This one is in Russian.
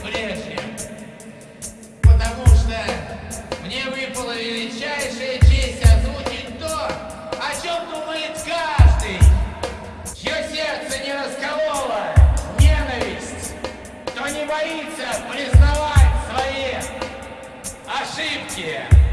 прежним. Потому что мне выпала величайшая честь озвучить то, о чем думает каждый, чье сердце не расколола ненависть, кто не боится признавать свои ошибки.